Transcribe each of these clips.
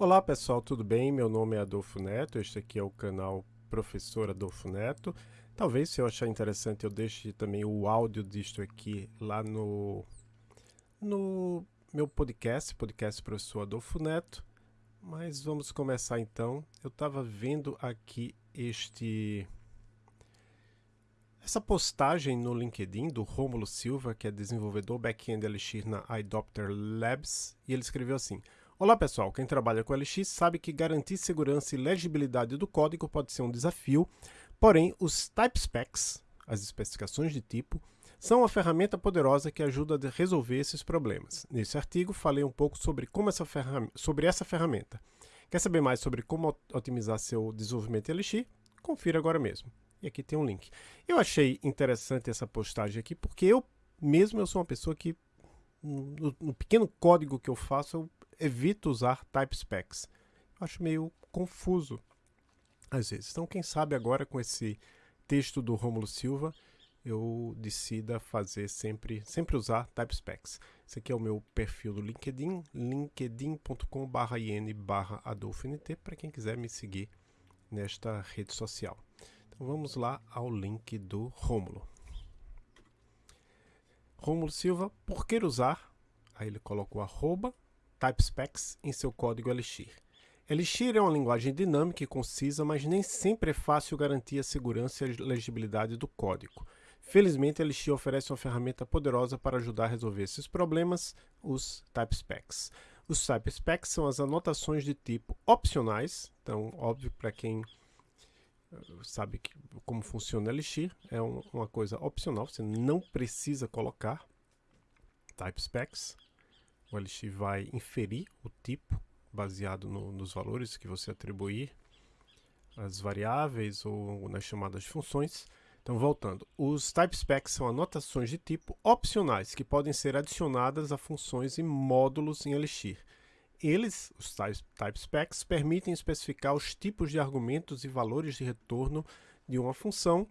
Olá pessoal, tudo bem? Meu nome é Adolfo Neto, este aqui é o canal Professor Adolfo Neto. Talvez se eu achar interessante eu deixe também o áudio disto aqui lá no, no meu podcast, podcast Professor Adolfo Neto. Mas vamos começar então. Eu estava vendo aqui este essa postagem no LinkedIn do Romulo Silva, que é desenvolvedor back-end Elixir na iDopter Labs, e ele escreveu assim: Olá pessoal, quem trabalha com LX sabe que garantir segurança e legibilidade do código pode ser um desafio, porém os type specs, as especificações de tipo, são uma ferramenta poderosa que ajuda a resolver esses problemas. Nesse artigo falei um pouco sobre, como essa, sobre essa ferramenta. Quer saber mais sobre como otimizar seu desenvolvimento em LX? Confira agora mesmo. E aqui tem um link. Eu achei interessante essa postagem aqui porque eu mesmo eu sou uma pessoa que no, no pequeno código que eu faço eu evito usar type specs. Eu acho meio confuso às vezes. Então, quem sabe agora com esse texto do Romulo Silva, eu decida fazer sempre, sempre usar type specs. Esse aqui é o meu perfil do LinkedIn, linkedin.com/in adolfont para quem quiser me seguir nesta rede social. Então vamos lá ao link do Rômulo. Rômulo Silva, por que usar? Aí ele colocou arroba TypeSpecs em seu código Elixir. Elixir é uma linguagem dinâmica e concisa, mas nem sempre é fácil garantir a segurança e a legibilidade do código. Felizmente, Elixir oferece uma ferramenta poderosa para ajudar a resolver esses problemas, os TypeSpecs. Os TypeSpecs são as anotações de tipo opcionais, então, óbvio, para quem eh, sabe que, como funciona Elixir, é um, uma coisa opcional, você não precisa colocar TypeSpecs, o Elixir vai inferir o tipo baseado no, nos valores que você atribuir as variáveis ou nas chamadas funções. Então, voltando, os type specs são anotações de tipo opcionais que podem ser adicionadas a funções e módulos em Elixir. Eles, os type specs, permitem especificar os tipos de argumentos e valores de retorno de uma função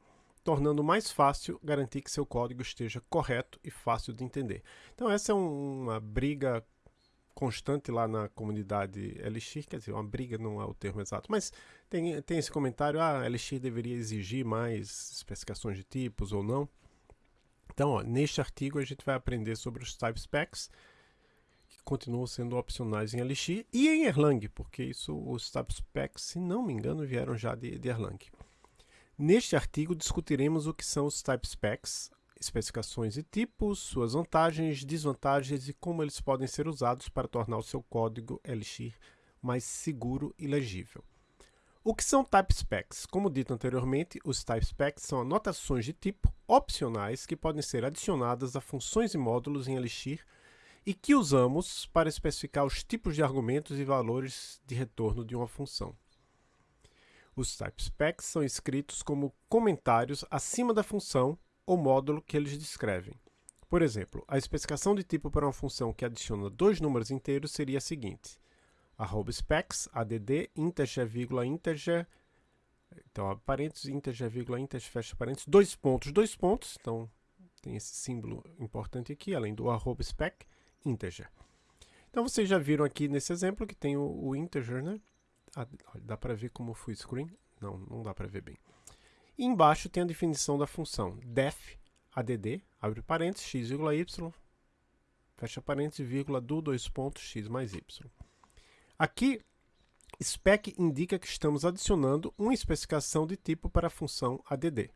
tornando mais fácil garantir que seu código esteja correto e fácil de entender. Então essa é um, uma briga constante lá na comunidade Elixir, quer dizer, uma briga não é o termo exato, mas tem, tem esse comentário, ah, Elixir deveria exigir mais especificações de tipos ou não. Então, ó, neste artigo a gente vai aprender sobre os type specs, que continuam sendo opcionais em Elixir e em Erlang, porque isso, os type specs, se não me engano, vieram já de, de Erlang. Neste artigo discutiremos o que são os type specs, especificações e tipos, suas vantagens, desvantagens e como eles podem ser usados para tornar o seu código Elixir mais seguro e legível. O que são type specs? Como dito anteriormente, os type specs são anotações de tipo opcionais que podem ser adicionadas a funções e módulos em Elixir e que usamos para especificar os tipos de argumentos e valores de retorno de uma função. Os type specs são escritos como comentários acima da função ou módulo que eles descrevem. Por exemplo, a especificação de tipo para uma função que adiciona dois números inteiros seria a seguinte: arroba specs, add, integer, vírgula, integer, então, parênteses, integer, vírgula, integer, fecha parênteses, dois pontos, dois pontos, então tem esse símbolo importante aqui, além do arroba spec, integer. Então, vocês já viram aqui nesse exemplo que tem o, o integer, né? Ah, dá para ver como full screen? Não, não dá para ver bem. E embaixo tem a definição da função def add, abre parênteses, x, y, fecha parênteses, vírgula, do dois pontos, x mais y. Aqui, spec indica que estamos adicionando uma especificação de tipo para a função add.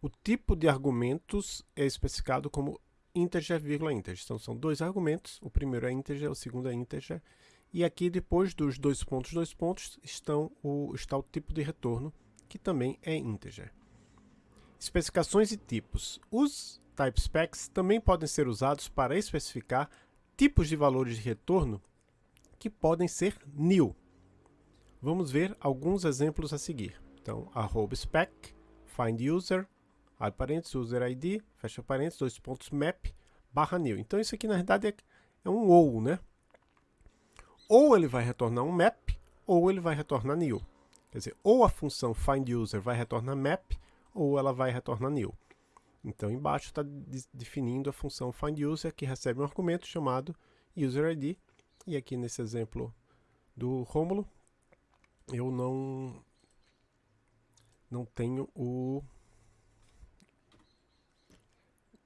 O tipo de argumentos é especificado como integer, vírgula, integer. Então, são dois argumentos, o primeiro é integer, o segundo é integer, e aqui, depois dos dois pontos, dois pontos, estão o, está o tipo de retorno, que também é integer. Especificações e tipos. Os type specs também podem ser usados para especificar tipos de valores de retorno que podem ser new. Vamos ver alguns exemplos a seguir. Então, arroba spec, find user, abre parênteses, user ID, fecha parênteses, dois pontos map, barra new. Então, isso aqui na verdade é, é um ou, né? Ou ele vai retornar um map, ou ele vai retornar new. Quer dizer, ou a função findUser vai retornar map, ou ela vai retornar new. Então, embaixo está definindo a função findUser, que recebe um argumento chamado userID, e aqui nesse exemplo do Rômulo, eu não não tenho o,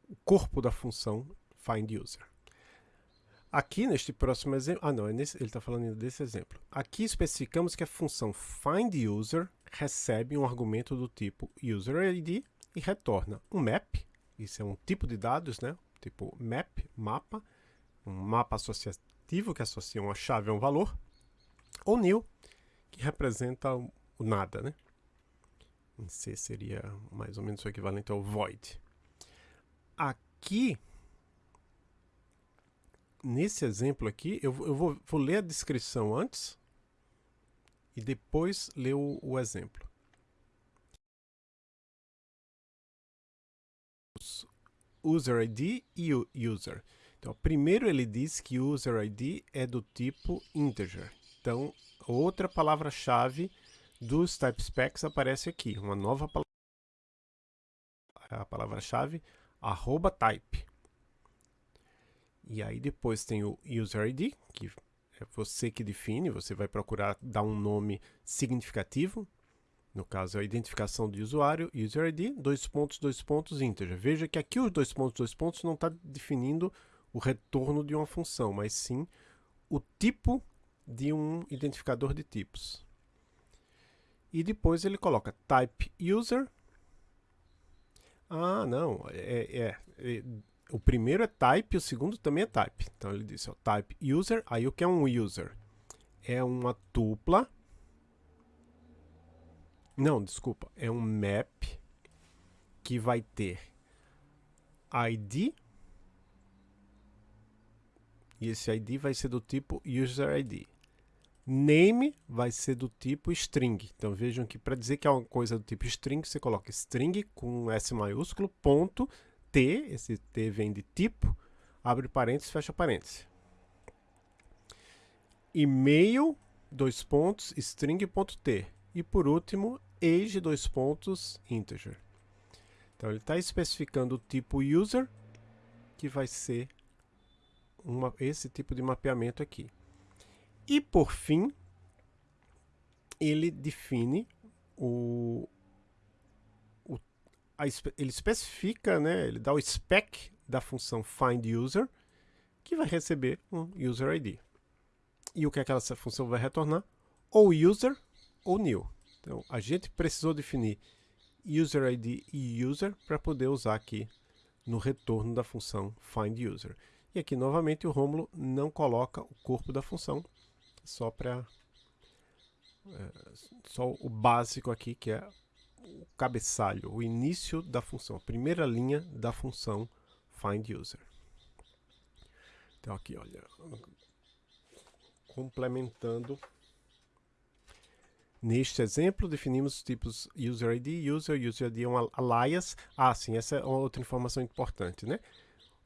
o corpo da função findUser. Aqui neste próximo exemplo, ah não, é nesse, ele está falando desse exemplo. Aqui especificamos que a função findUser recebe um argumento do tipo userID e retorna um map, isso é um tipo de dados, né? tipo map, mapa, um mapa associativo que associa uma chave a um valor, ou new, que representa o nada, né? Em C seria mais ou menos o equivalente ao void. Aqui, nesse exemplo aqui, eu, eu vou, vou, ler a descrição antes e depois ler o, o exemplo. User ID e o user. Então, primeiro ele diz que user ID é do tipo integer. Então, outra palavra-chave dos type specs aparece aqui, uma nova palavra, a palavra-chave arroba type. E aí depois tem o user ID, que é você que define, você vai procurar dar um nome significativo, no caso a identificação de usuário, user ID, dois pontos, dois pontos, integer. Veja que aqui os dois pontos, dois pontos não está definindo o retorno de uma função, mas sim o tipo de um identificador de tipos. E depois ele coloca type user. Ah, não, é, é, é o primeiro é type, o segundo também é type. Então ele disse, ó, type user, aí o que é um user? É uma tupla. Não, desculpa, é um map que vai ter ID e esse ID vai ser do tipo user ID. Name vai ser do tipo string. Então vejam que para dizer que é uma coisa do tipo string, você coloca string com S maiúsculo, ponto, T, esse T vem de tipo, abre parênteses, fecha parênteses. E-mail, dois pontos, string.t. E por último, age, dois pontos, integer. Então ele está especificando o tipo user, que vai ser uma, esse tipo de mapeamento aqui. E por fim, ele define o, o a, ele especifica, né, ele dá o spec da função findUser, que vai receber um user ID. E o que aquela função vai retornar? Ou user ou new. Então, a gente precisou definir user ID e user para poder usar aqui no retorno da função findUser. E aqui, novamente, o Rômulo não coloca o corpo da função, só para... É, só o básico aqui, que é cabeçalho, o início da função, a primeira linha da função findUser. Então aqui, olha, complementando Neste exemplo, definimos os tipos UserID, User, UserID é um alias. Ah, sim, essa é outra informação importante, né?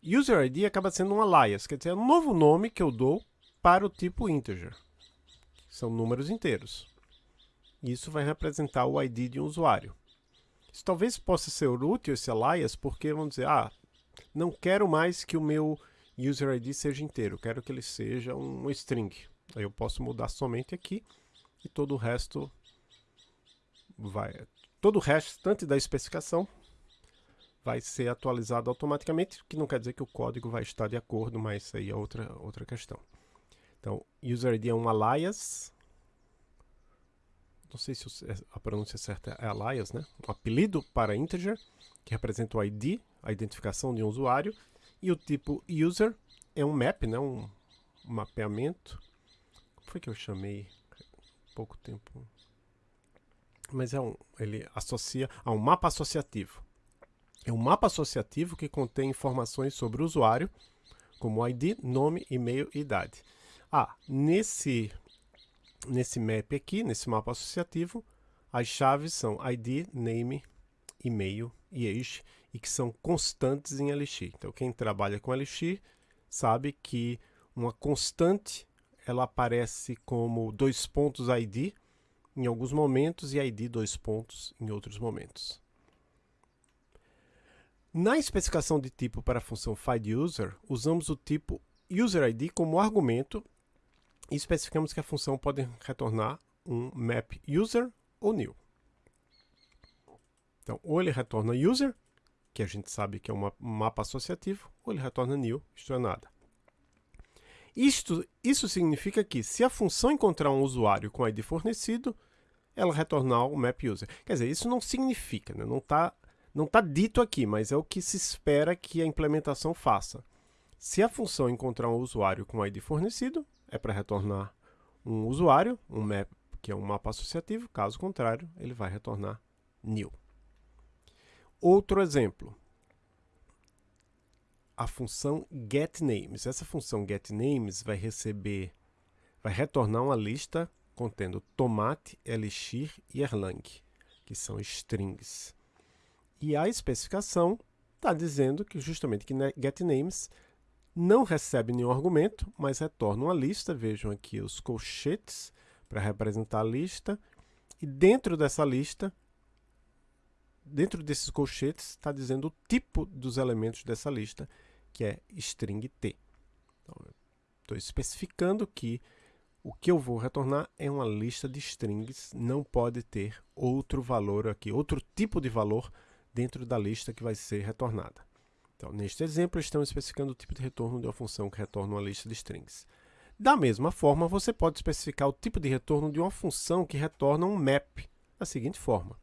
UserID acaba sendo um alias, quer dizer, é um novo nome que eu dou para o tipo integer. São números inteiros. Isso vai representar o ID de um usuário. Isso talvez possa ser útil, esse alias, porque vamos dizer, ah, não quero mais que o meu UserID seja inteiro, quero que ele seja um string. Aí eu posso mudar somente aqui e todo o resto vai... Todo o restante da especificação vai ser atualizado automaticamente, que não quer dizer que o código vai estar de acordo, mas isso aí é outra, outra questão. Então, user_id é um alias, não sei se a pronúncia certa é alias, né? Um apelido para integer, que representa o ID, a identificação de um usuário, e o tipo user é um map, né? um, mapeamento. Como foi que eu chamei pouco tempo? Mas é um, ele associa a um mapa associativo. É um mapa associativo que contém informações sobre o usuário, como ID, nome, e-mail e idade. Ah, nesse, nesse map aqui, nesse mapa associativo, as chaves são ID, name, e-mail e age, e que são constantes em Elixir. Então, quem trabalha com Elixir sabe que uma constante ela aparece como dois pontos ID em alguns momentos e ID dois pontos em outros momentos. Na especificação de tipo para a função findUser, usamos o tipo UserID como argumento e especificamos que a função pode retornar um map user ou new. Então, ou ele retorna user, que a gente sabe que é um mapa associativo, ou ele retorna new, isto é nada. Isto, isso significa que, se a função encontrar um usuário com ID fornecido, ela retornar o map user. Quer dizer, isso não significa, né? não está não tá dito aqui, mas é o que se espera que a implementação faça. Se a função encontrar um usuário com ID fornecido, é para retornar um usuário, um map, que é um mapa associativo, caso contrário, ele vai retornar new. Outro exemplo, a função getNames. Essa função getNames vai receber, vai retornar uma lista contendo tomate, elixir e erlang, que são strings. E a especificação está dizendo que justamente que getNames não recebe nenhum argumento, mas retorna uma lista. Vejam aqui os colchetes para representar a lista. E dentro dessa lista dentro desses colchetes está dizendo o tipo dos elementos dessa lista, que é string t. Então, estou especificando que o que eu vou retornar é uma lista de strings, não pode ter outro valor aqui, outro tipo de valor dentro da lista que vai ser retornada. Então, neste exemplo, estamos especificando o tipo de retorno de uma função que retorna uma lista de strings. Da mesma forma, você pode especificar o tipo de retorno de uma função que retorna um map, da seguinte forma.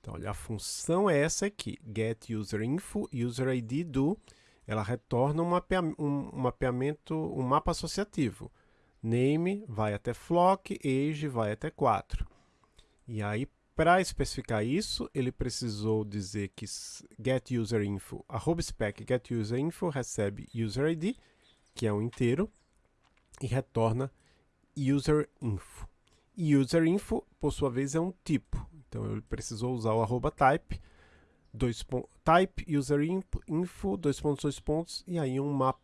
Então, olha, a função é essa aqui, getUserInfo, userID do, ela retorna um, um, um mapeamento, um mapa associativo. Name vai até flock, age vai até 4. E aí, para especificar isso, ele precisou dizer que getUserInfo, arroba spec getUserInfo recebe userID, que é um inteiro, e retorna userInfo. E userInfo, por sua vez, é um tipo. Então ele precisou usar o arroba type, dois type user info, dois pontos, dois pontos, e aí um mapa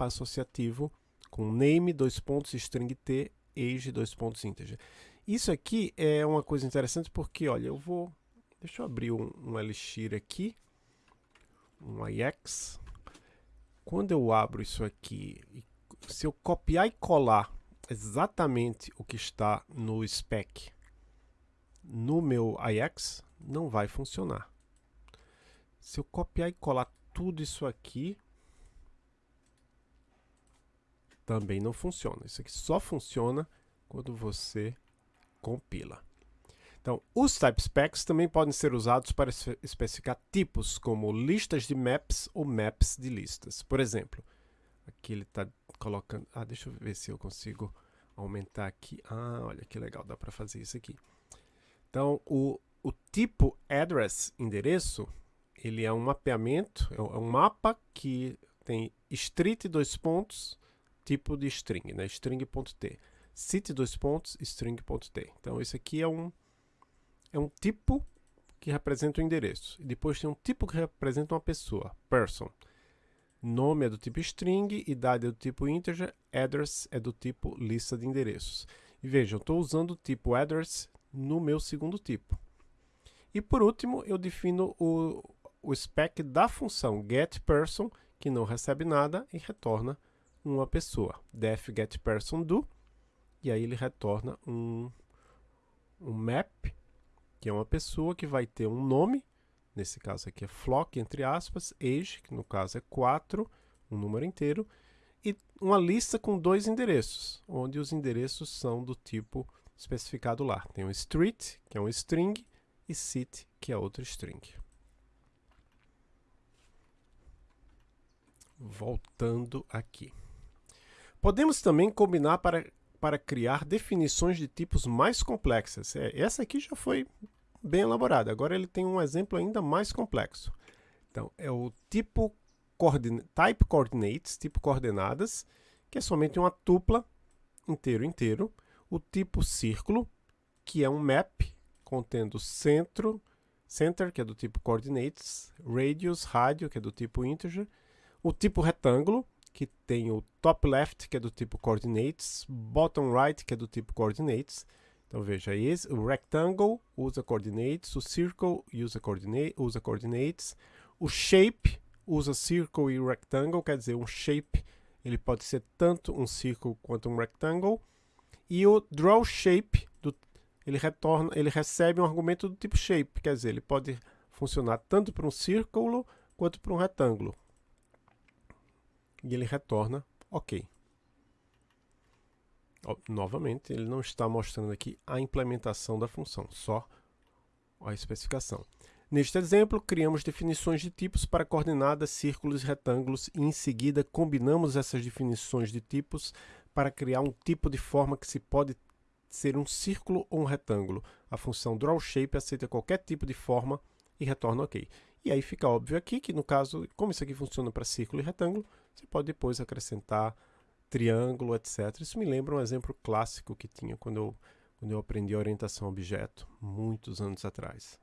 associativo com name, dois pontos, string t, age, dois pontos, integer. Isso aqui é uma coisa interessante porque, olha, eu vou... Deixa eu abrir um, um Elixir aqui, um IX. Quando eu abro isso aqui, se eu copiar e colar exatamente o que está no spec no meu IX não vai funcionar. Se eu copiar e colar tudo isso aqui, também não funciona. Isso aqui só funciona quando você compila. Então, os type specs também podem ser usados para especificar tipos, como listas de maps ou maps de listas. Por exemplo, aqui ele está colocando... Ah, deixa eu ver se eu consigo aumentar aqui. Ah, olha que legal, dá para fazer isso aqui. Então, o, o tipo address, endereço, ele é um mapeamento, é um é mapa que tem street dois pontos, tipo de string, né? string.t. City dois pontos, string.t. Então, esse aqui é um, é um tipo que representa o endereço. E depois tem um tipo que representa uma pessoa, person. Nome é do tipo string, idade é do tipo integer, address é do tipo lista de endereços. E vejam, estou usando o tipo address no meu segundo tipo. E por último, eu defino o, o spec da função getPerson, que não recebe nada e retorna uma pessoa. def getPersonDo, e aí ele retorna um, um map, que é uma pessoa que vai ter um nome, nesse caso aqui é flock, entre aspas, age, que no caso é 4, um número inteiro, e uma lista com dois endereços, onde os endereços são do tipo especificado lá. Tem o street, que é um string, e city, que é outro string. Voltando aqui. Podemos também combinar para, para criar definições de tipos mais complexas. É, essa aqui já foi bem elaborada. Agora ele tem um exemplo ainda mais complexo. Então, é o tipo type coordinates, tipo coordenadas, que é somente uma tupla inteiro inteiro, o tipo círculo, que é um map contendo centro, center, que é do tipo coordinates, radius, rádio, que é do tipo integer, o tipo retângulo, que tem o top left, que é do tipo coordinates, bottom right, que é do tipo coordinates. Então veja, esse, o rectangle usa coordinates, o circle usa, coordinate, usa coordinates, o shape usa circle e rectangle, quer dizer, um shape ele pode ser tanto um círculo quanto um rectangle. E o draw shape, do, ele, retorna, ele recebe um argumento do tipo shape, quer dizer, ele pode funcionar tanto para um círculo quanto para um retângulo. E ele retorna OK. Novamente, ele não está mostrando aqui a implementação da função, só a especificação. Neste exemplo, criamos definições de tipos para coordenadas, círculos e retângulos e em seguida combinamos essas definições de tipos para criar um tipo de forma que se pode ser um círculo ou um retângulo. A função drawShape aceita qualquer tipo de forma e retorna OK. E aí fica óbvio aqui que, no caso, como isso aqui funciona para círculo e retângulo, você pode depois acrescentar triângulo, etc. Isso me lembra um exemplo clássico que tinha quando eu, quando eu aprendi orientação a objeto, muitos anos atrás.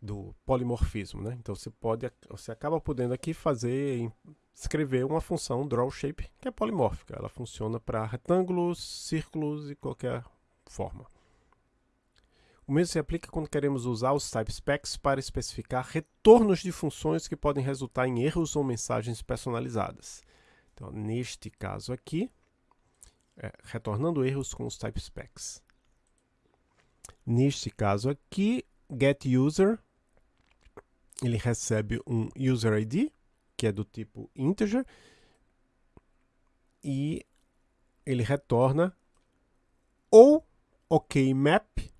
Do polimorfismo, né? Então você pode, você acaba podendo aqui fazer, escrever uma função drawShape que é polimórfica. Ela funciona para retângulos, círculos e qualquer forma. O mesmo se aplica quando queremos usar os typespecs para especificar retornos de funções que podem resultar em erros ou mensagens personalizadas. Então, neste caso aqui, é, retornando erros com os typespecs. Neste caso aqui, getUser, ele recebe um user ID, que é do tipo integer, e ele retorna ou okmap,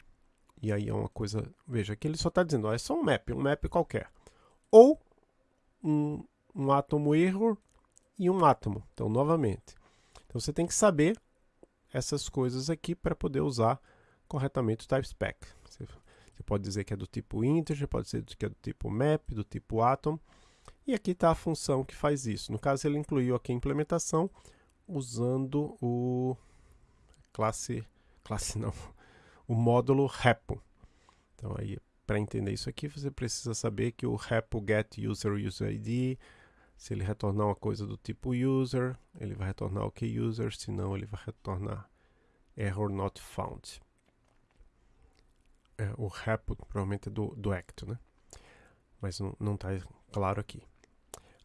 e aí é uma coisa, veja, aqui ele só está dizendo, ó, é só um map, um map qualquer, ou um, um átomo error e um átomo. Então, novamente. Então, você tem que saber essas coisas aqui para poder usar corretamente o typespec. Você, você pode dizer que é do tipo integer, pode dizer que é do tipo map, do tipo atom. E aqui está a função que faz isso. No caso, ele incluiu aqui a implementação usando o classe, classe não, o módulo repo. Então, aí, para entender isso aqui, você precisa saber que o repo get user user ID se ele retornar uma coisa do tipo user, ele vai retornar ok user, senão ele vai retornar error not found. É, o repo provavelmente é do, do act, né? Mas não está claro aqui.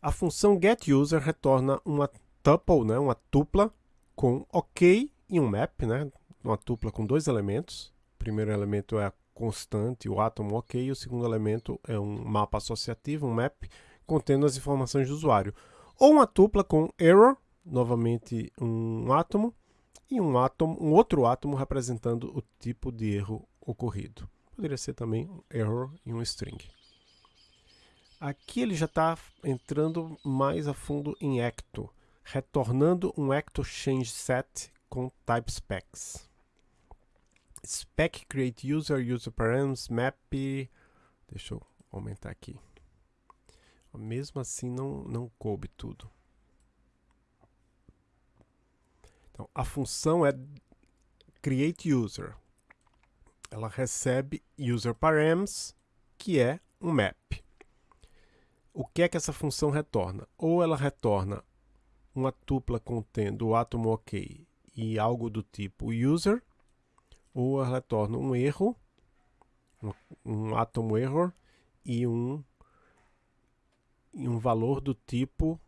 A função getUser retorna uma tuple, né? uma tupla com ok e um map, né? Uma tupla com dois elementos. O primeiro elemento é a constante, o átomo ok, e o segundo elemento é um mapa associativo, um map, contendo as informações do usuário. Ou uma tupla com error, novamente um átomo, e um átomo, um outro átomo representando o tipo de erro ocorrido. Poderia ser também um error e um string. Aqui ele já está entrando mais a fundo em Ecto, retornando um Ecto Change Set com type specs. Spec create user, user params, map. Deixa eu aumentar aqui. Mesmo assim, não, não coube tudo. Então, a função é create user. Ela recebe user params, que é um map. O que é que essa função retorna? Ou ela retorna uma tupla contendo o átomo OK e algo do tipo user, ou ela retorna um erro, um, um error e um em um valor do tipo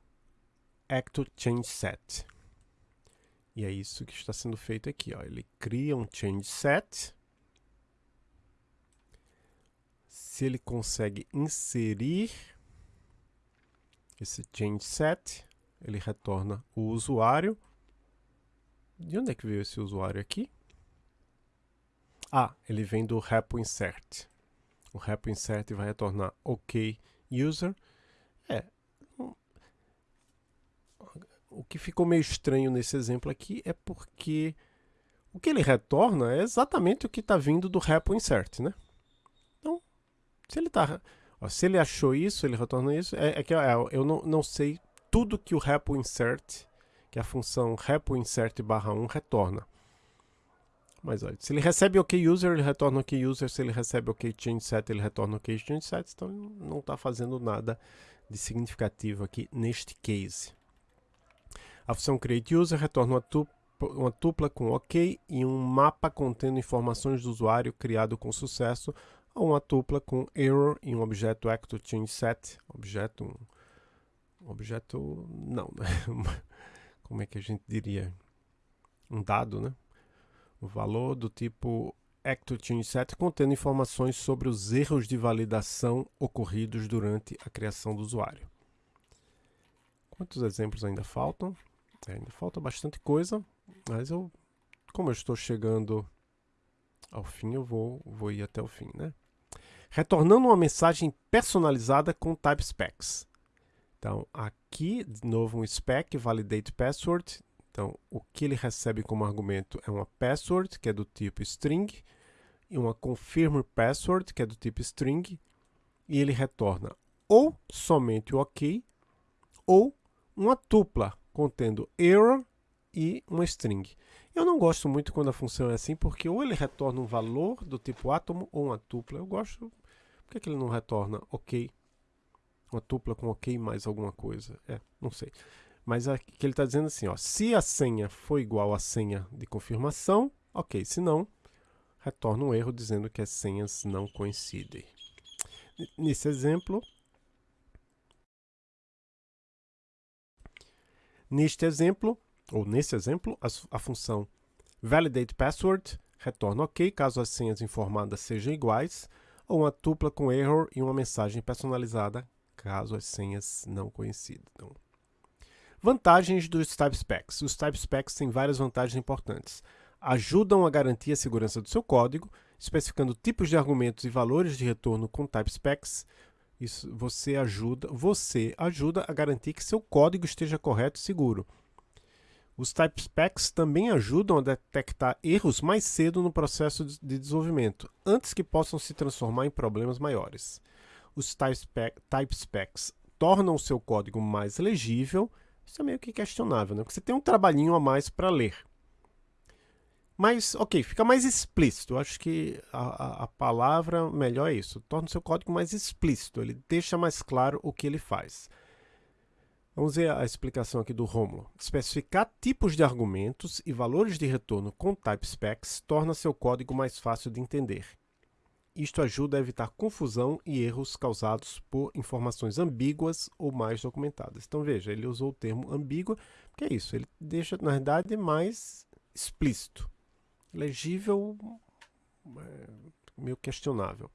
ActoChangeSet. E é isso que está sendo feito aqui. Ó. Ele cria um changeSet. Se ele consegue inserir esse changeSet, ele retorna o usuário. De onde é que veio esse usuário aqui? Ah, ele vem do repo insert. O repo insert vai retornar OK user é. O que ficou meio estranho nesse exemplo aqui é porque o que ele retorna é exatamente o que está vindo do repo insert, né? Então, se ele tá, ó, se ele achou isso, ele retorna isso, é, é que é, eu não, não sei tudo que o repo insert, que a função repo insert barra 1 retorna. Mas olha, se ele recebe OK user, ele retorna OK user. Se ele recebe OK change set, ele retorna OK change set. Então não está fazendo nada de significativo aqui neste case. A função createUser retorna uma tupla, uma tupla com OK e um mapa contendo informações do usuário criado com sucesso, ou uma tupla com error e um objeto ActoChangeSet, objeto, um, objeto não, né? Como é que a gente diria? Um dado, né? O valor do tipo ActoTuneSet contendo informações sobre os erros de validação ocorridos durante a criação do usuário. Quantos exemplos ainda faltam? É, ainda falta bastante coisa, mas eu, como eu estou chegando ao fim, eu vou, vou ir até o fim, né? Retornando uma mensagem personalizada com type specs. Então, aqui, de novo, um spec, validate password. Então, o que ele recebe como argumento é uma password, que é do tipo string, e uma confirm password, que é do tipo string, e ele retorna ou somente o OK, ou uma tupla contendo error e uma string. Eu não gosto muito quando a função é assim, porque ou ele retorna um valor do tipo átomo ou uma tupla. Eu gosto... Por que, que ele não retorna OK uma tupla com ok mais alguma coisa. É, não sei. Mas aqui ele está dizendo assim, ó, se a senha for igual à senha de confirmação, ok. Se não, retorna um erro dizendo que as senhas não coincidem. Nesse exemplo, neste exemplo, ou nesse exemplo, a, a função validate password retorna ok caso as senhas informadas sejam iguais, ou uma tupla com error e uma mensagem personalizada caso as senhas não coincidam. Vantagens dos Type Specs. Os Type Specs têm várias vantagens importantes. Ajudam a garantir a segurança do seu código, especificando tipos de argumentos e valores de retorno com Type Specs. Isso você ajuda, você ajuda a garantir que seu código esteja correto e seguro. Os Type Specs também ajudam a detectar erros mais cedo no processo de desenvolvimento, antes que possam se transformar em problemas maiores os type specs tornam o seu código mais legível, isso é meio que questionável, né? porque você tem um trabalhinho a mais para ler. Mas, ok, fica mais explícito. Eu acho que a, a, a, palavra melhor é isso. Torna o seu código mais explícito. Ele deixa mais claro o que ele faz. Vamos ver a explicação aqui do Romulo. Especificar tipos de argumentos e valores de retorno com type specs torna seu código mais fácil de entender. Isto ajuda a evitar confusão e erros causados por informações ambíguas ou mais documentadas. Então veja, ele usou o termo ambígua, porque é isso, ele deixa, na verdade, mais explícito. Legível, é, meio questionável.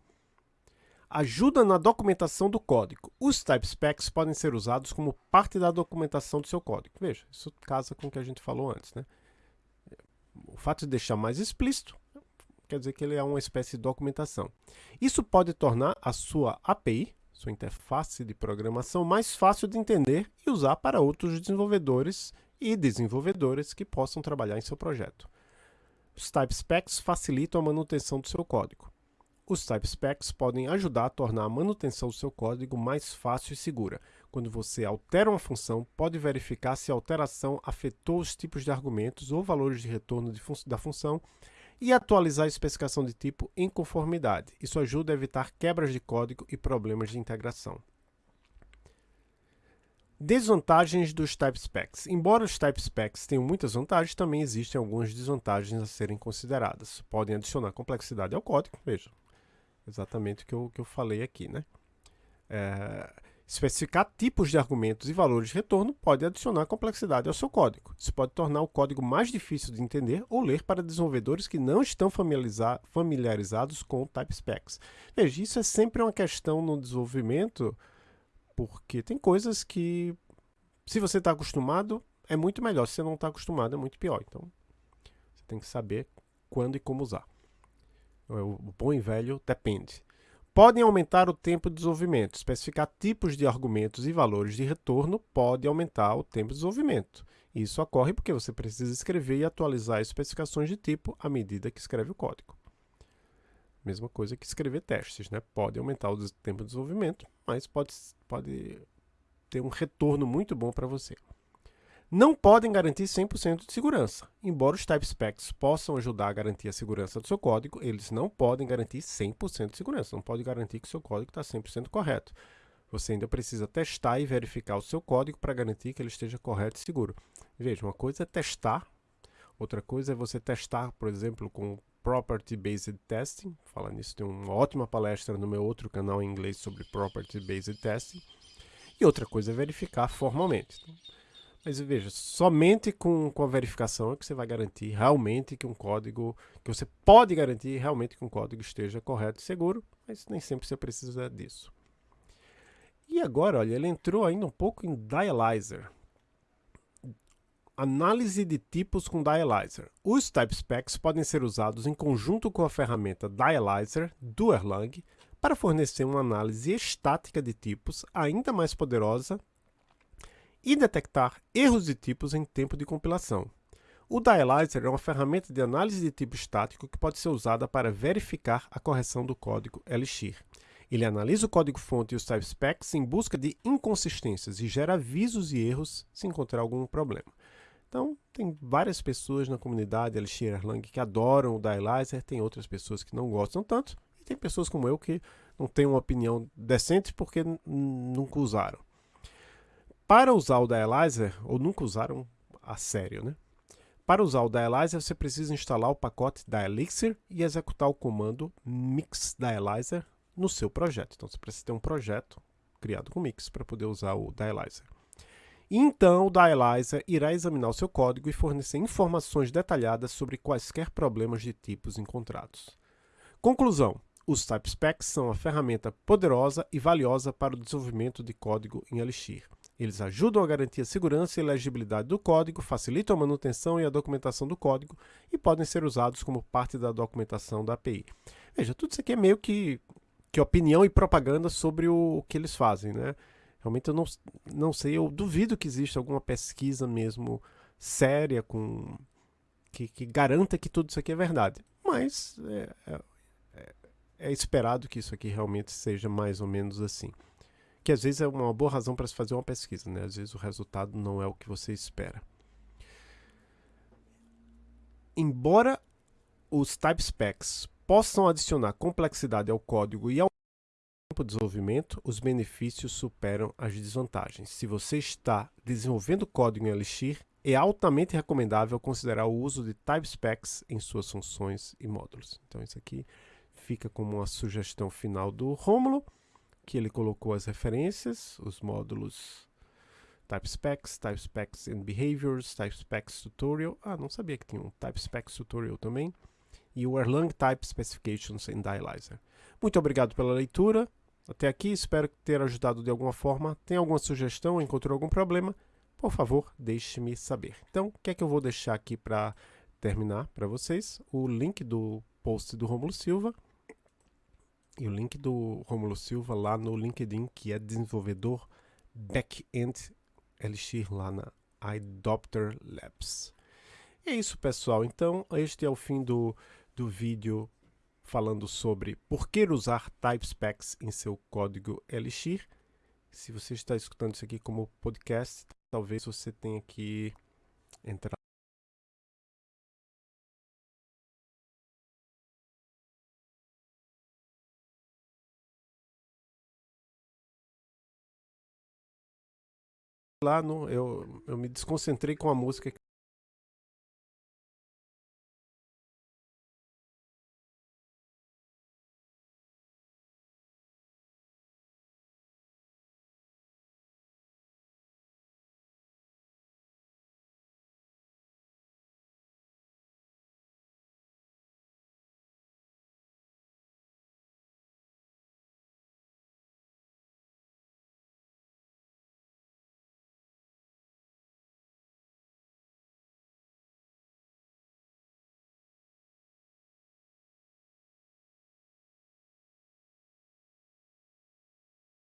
Ajuda na documentação do código. Os type specs podem ser usados como parte da documentação do seu código. Veja, isso casa com o que a gente falou antes. Né? O fato de deixar mais explícito quer dizer que ele é uma espécie de documentação. Isso pode tornar a sua API, sua interface de programação, mais fácil de entender e usar para outros desenvolvedores e desenvolvedoras que possam trabalhar em seu projeto. Os Type Specs facilitam a manutenção do seu código. Os Type Specs podem ajudar a tornar a manutenção do seu código mais fácil e segura. Quando você altera uma função, pode verificar se a alteração afetou os tipos de argumentos ou valores de retorno de fun da função e atualizar a especificação de tipo em conformidade. Isso ajuda a evitar quebras de código e problemas de integração. Desvantagens dos Type Specs. Embora os Type Specs tenham muitas vantagens, também existem algumas desvantagens a serem consideradas. Podem adicionar complexidade ao código, veja, exatamente o que eu, que eu falei aqui. Né? É, Especificar tipos de argumentos e valores de retorno pode adicionar complexidade ao seu código. Isso pode tornar o código mais difícil de entender ou ler para desenvolvedores que não estão familiarizados com type specs. Veja, isso é sempre uma questão no desenvolvimento, porque tem coisas que, se você está acostumado, é muito melhor. Se você não está acostumado, é muito pior. Então, você tem que saber quando e como usar. O bom e velho depende podem aumentar o tempo de desenvolvimento. Especificar tipos de argumentos e valores de retorno pode aumentar o tempo de desenvolvimento. Isso ocorre porque você precisa escrever e atualizar especificações de tipo à medida que escreve o código. Mesma coisa que escrever testes, né? Pode aumentar o tempo de desenvolvimento, mas pode, pode ter um retorno muito bom para você não podem garantir 100% de segurança. Embora os type specs possam ajudar a garantir a segurança do seu código, eles não podem garantir 100% de segurança, não pode garantir que seu código está 100% correto. Você ainda precisa testar e verificar o seu código para garantir que ele esteja correto e seguro. Veja, uma coisa é testar, outra coisa é você testar, por exemplo, com Property Based Testing. Falando nisso, tem uma ótima palestra no meu outro canal em inglês sobre Property Based Testing E outra coisa é verificar formalmente. Mas veja, somente com, com a verificação é que você vai garantir realmente que um código, que você pode garantir realmente que um código esteja correto e seguro, mas nem sempre você precisa disso. E agora, olha, ele entrou ainda um pouco em Dialyzer. Análise de tipos com Dialyzer. Os type specs podem ser usados em conjunto com a ferramenta Dialyzer do Erlang para fornecer uma análise estática de tipos ainda mais poderosa e detectar erros de tipos em tempo de compilação. O Dialyzer é uma ferramenta de análise de tipo estático que pode ser usada para verificar a correção do código Elixir. Ele analisa o código-fonte e os type specs em busca de inconsistências e gera avisos e erros se encontrar algum problema. Então, tem várias pessoas na comunidade Elixir Erlang que adoram o Dialyzer, tem outras pessoas que não gostam tanto, e tem pessoas como eu que não têm uma opinião decente porque nunca usaram. Para usar o Dialyzer, ou nunca usaram a sério, né? Para usar o Dialyzer, você precisa instalar o pacote Dialixir e executar o comando mix dialyzer no seu projeto. Então, você precisa ter um projeto criado com mix para poder usar o Dialyzer. Então, o Dialyzer irá examinar o seu código e fornecer informações detalhadas sobre quaisquer problemas de tipos encontrados. Conclusão. Os Type Specs são uma ferramenta poderosa e valiosa para o desenvolvimento de código em Elixir. Eles ajudam a garantir a segurança e legibilidade do código, facilitam a manutenção e a documentação do código e podem ser usados como parte da documentação da API. Veja, tudo isso aqui é meio que, que opinião e propaganda sobre o, o que eles fazem, né? Realmente eu não, não sei, eu duvido que exista alguma pesquisa mesmo séria com que, que garanta que tudo isso aqui é verdade. Mas é, é, é, é esperado que isso aqui realmente seja mais ou menos assim. Que às vezes é uma boa razão para se fazer uma pesquisa, né? Às vezes o resultado não é o que você espera. Embora os type specs possam adicionar complexidade ao código e ao tempo de desenvolvimento, os benefícios superam as desvantagens. Se você está desenvolvendo código em Elixir, é altamente recomendável considerar o uso de type specs em suas funções e módulos. Então isso aqui fica como uma sugestão final do Rômulo, que ele colocou as referências, os módulos type specs, type specs and behaviors, type specs tutorial. Ah, não sabia que tinha um type specs tutorial também. E o Erlang Type Specifications in Dialyzer. Muito obrigado pela leitura. Até aqui, espero ter ajudado de alguma forma. Tem alguma sugestão, encontrou algum problema? Por favor, deixe-me saber. Então, o que é que eu vou deixar aqui para terminar para vocês? O link do post do Romulo Silva e o link do Romulo Silva lá no LinkedIn, que é desenvolvedor back-end Elixir lá na iDopter Labs. E é isso, pessoal. Então, este é o fim do, do vídeo falando sobre por que usar type specs em seu código Elixir. Se você está escutando isso aqui como podcast, talvez você tenha que entrar lá no eu, eu me desconcentrei com a música